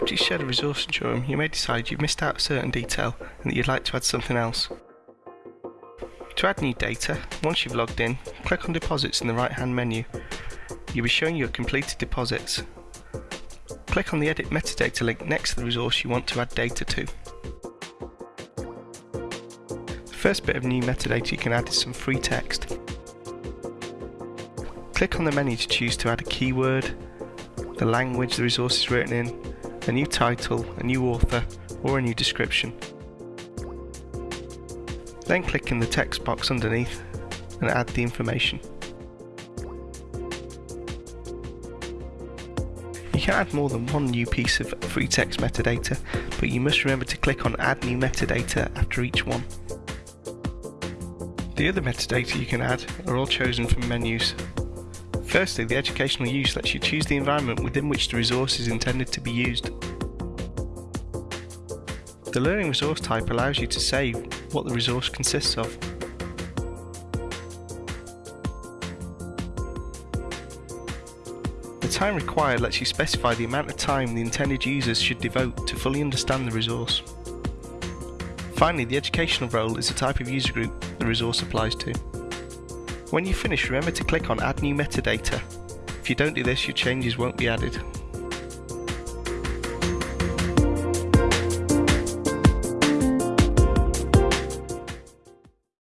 After you've shared a resource in Jorum, you may decide you've missed out a certain detail and that you'd like to add something else. To add new data, once you've logged in, click on Deposits in the right hand menu. You'll be showing your completed deposits. Click on the Edit Metadata link next to the resource you want to add data to. The first bit of new metadata you can add is some free text. Click on the menu to choose to add a keyword, the language the resource is written in, a new title, a new author, or a new description. Then click in the text box underneath and add the information. You can add more than one new piece of free text metadata, but you must remember to click on Add New Metadata after each one. The other metadata you can add are all chosen from menus, Firstly, the educational use lets you choose the environment within which the resource is intended to be used. The learning resource type allows you to say what the resource consists of. The time required lets you specify the amount of time the intended users should devote to fully understand the resource. Finally, the educational role is the type of user group the resource applies to. When you finish, remember to click on Add New Metadata. If you don't do this, your changes won't be added.